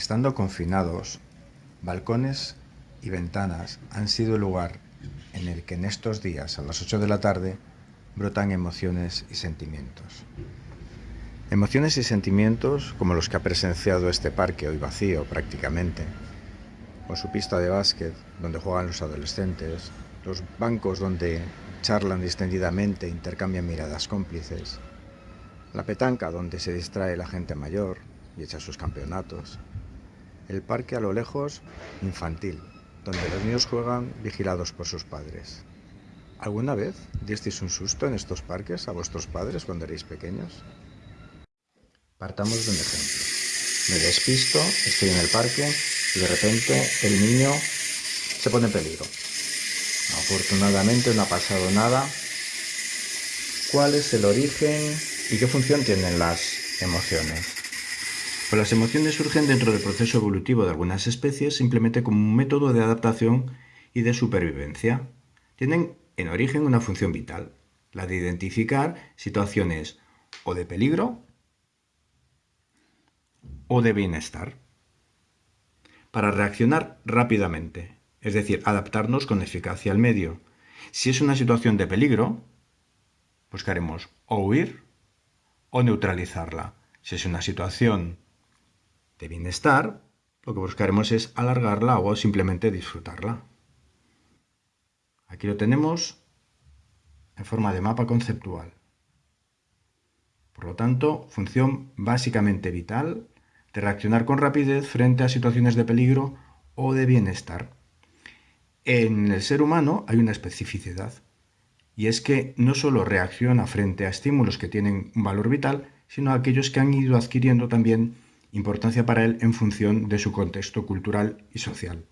Estando confinados, balcones y ventanas han sido el lugar en el que en estos días, a las 8 de la tarde, brotan emociones y sentimientos. Emociones y sentimientos como los que ha presenciado este parque hoy vacío prácticamente, o su pista de básquet donde juegan los adolescentes, los bancos donde charlan distendidamente e intercambian miradas cómplices, la petanca donde se distrae la gente mayor y echa sus campeonatos, el parque a lo lejos infantil, donde los niños juegan vigilados por sus padres. ¿Alguna vez disteis un susto en estos parques a vuestros padres cuando erais pequeños? Partamos de un ejemplo. Me despisto, estoy en el parque y de repente el niño se pone en peligro. Afortunadamente no ha pasado nada. ¿Cuál es el origen y qué función tienen las emociones? Las emociones surgen dentro del proceso evolutivo de algunas especies simplemente como un método de adaptación y de supervivencia. Tienen en origen una función vital, la de identificar situaciones o de peligro o de bienestar, para reaccionar rápidamente es decir, adaptarnos con eficacia al medio. Si es una situación de peligro, buscaremos o huir o neutralizarla. Si es una situación de bienestar, lo que buscaremos es alargarla o simplemente disfrutarla. Aquí lo tenemos en forma de mapa conceptual. Por lo tanto, función básicamente vital de reaccionar con rapidez frente a situaciones de peligro o de bienestar. En el ser humano hay una especificidad, y es que no solo reacciona frente a estímulos que tienen un valor vital, sino a aquellos que han ido adquiriendo también importancia para él en función de su contexto cultural y social.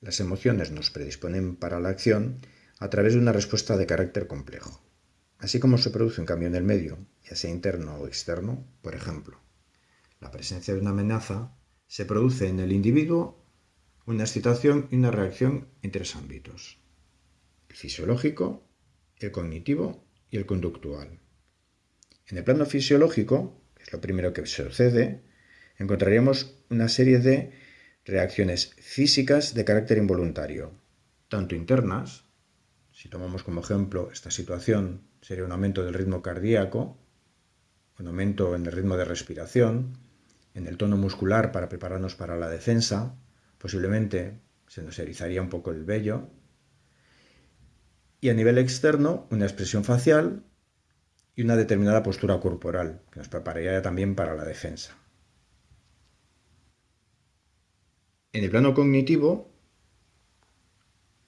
Las emociones nos predisponen para la acción a través de una respuesta de carácter complejo. Así como se produce un cambio en el medio, ya sea interno o externo, por ejemplo, la presencia de una amenaza se produce en el individuo una excitación y una reacción en tres ámbitos. El fisiológico, el cognitivo y el conductual. En el plano fisiológico, lo primero que sucede, encontraríamos una serie de reacciones físicas de carácter involuntario, tanto internas, si tomamos como ejemplo esta situación, sería un aumento del ritmo cardíaco, un aumento en el ritmo de respiración, en el tono muscular para prepararnos para la defensa, Posiblemente se nos erizaría un poco el vello. Y a nivel externo, una expresión facial y una determinada postura corporal, que nos prepararía también para la defensa. En el plano cognitivo,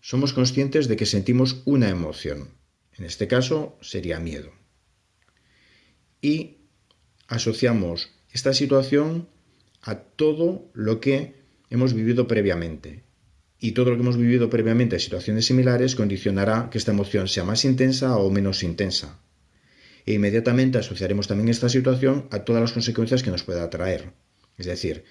somos conscientes de que sentimos una emoción. En este caso sería miedo. Y asociamos esta situación a todo lo que hemos vivido previamente. Y todo lo que hemos vivido previamente en situaciones similares condicionará que esta emoción sea más intensa o menos intensa. E inmediatamente asociaremos también esta situación a todas las consecuencias que nos pueda traer. Es decir,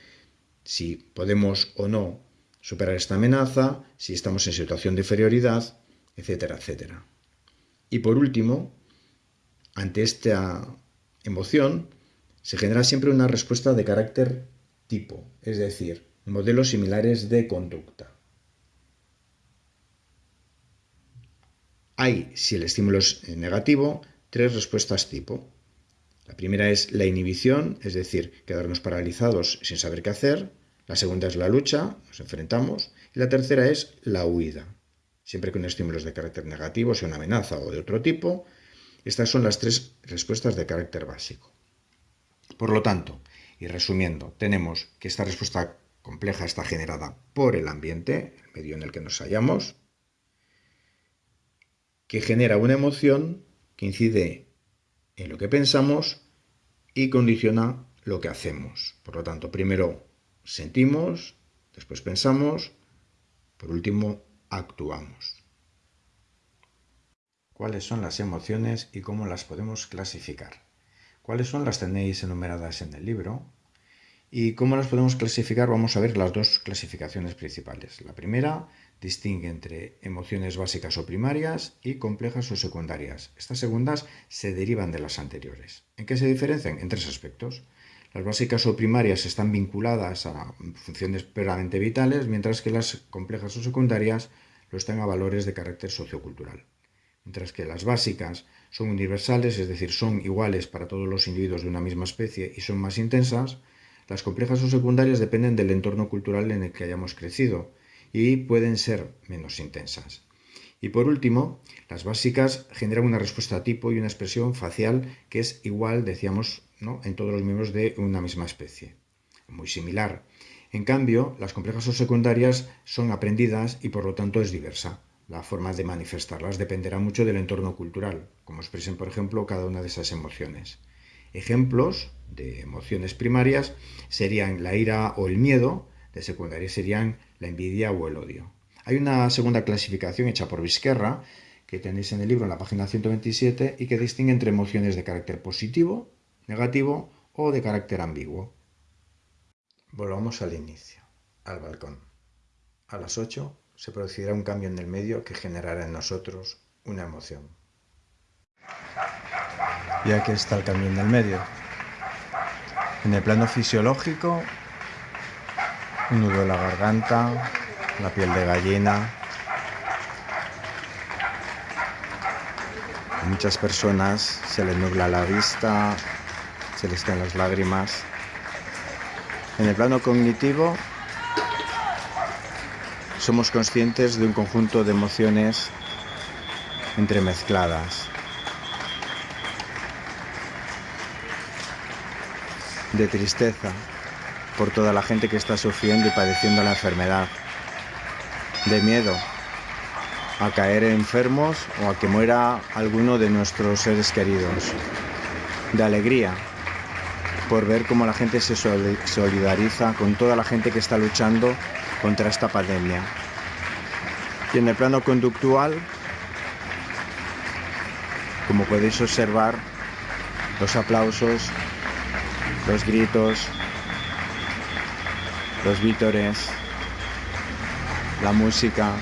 si podemos o no superar esta amenaza, si estamos en situación de inferioridad, etcétera, etcétera. Y por último, ante esta emoción, se genera siempre una respuesta de carácter tipo, es decir, modelos similares de conducta. Hay, si el estímulo es negativo, tres respuestas tipo. La primera es la inhibición, es decir, quedarnos paralizados sin saber qué hacer. La segunda es la lucha, nos enfrentamos. Y la tercera es la huida. Siempre que un estímulo es de carácter negativo, sea una amenaza o de otro tipo, estas son las tres respuestas de carácter básico. Por lo tanto, y resumiendo, tenemos que esta respuesta compleja está generada por el ambiente, el medio en el que nos hallamos, que genera una emoción incide en lo que pensamos y condiciona lo que hacemos. Por lo tanto, primero sentimos, después pensamos, por último actuamos. ¿Cuáles son las emociones y cómo las podemos clasificar? ¿Cuáles son las tenéis enumeradas en el libro? ¿Y cómo las podemos clasificar? Vamos a ver las dos clasificaciones principales. La primera distingue entre emociones básicas o primarias y complejas o secundarias. Estas segundas se derivan de las anteriores. ¿En qué se diferencian? En tres aspectos. Las básicas o primarias están vinculadas a funciones puramente vitales, mientras que las complejas o secundarias lo están a valores de carácter sociocultural. Mientras que las básicas son universales, es decir, son iguales para todos los individuos de una misma especie y son más intensas, las complejas o secundarias dependen del entorno cultural en el que hayamos crecido y pueden ser menos intensas. Y por último, las básicas generan una respuesta tipo y una expresión facial que es igual, decíamos, en todos los miembros de una misma especie. Muy similar. En cambio, las complejas o secundarias son aprendidas y por lo tanto es diversa. La forma de manifestarlas dependerá mucho del entorno cultural, como expresen, por ejemplo, cada una de esas emociones. Ejemplos de emociones primarias serían la ira o el miedo, de secundarias serían la envidia o el odio. Hay una segunda clasificación hecha por Vizquerra, que tenéis en el libro en la página 127, y que distingue entre emociones de carácter positivo, negativo o de carácter ambiguo. Volvamos al inicio, al balcón. A las 8 se producirá un cambio en el medio que generará en nosotros una emoción. Y aquí está el cambio en el medio. En el plano fisiológico, un nudo en la garganta, la piel de gallina. A muchas personas se les nubla la vista, se les caen las lágrimas. En el plano cognitivo somos conscientes de un conjunto de emociones entremezcladas. De tristeza por toda la gente que está sufriendo y padeciendo la enfermedad de miedo a caer enfermos o a que muera alguno de nuestros seres queridos, de alegría por ver cómo la gente se solidariza con toda la gente que está luchando contra esta pandemia. Y en el plano conductual, como podéis observar, los aplausos, los gritos, los vítores, la música,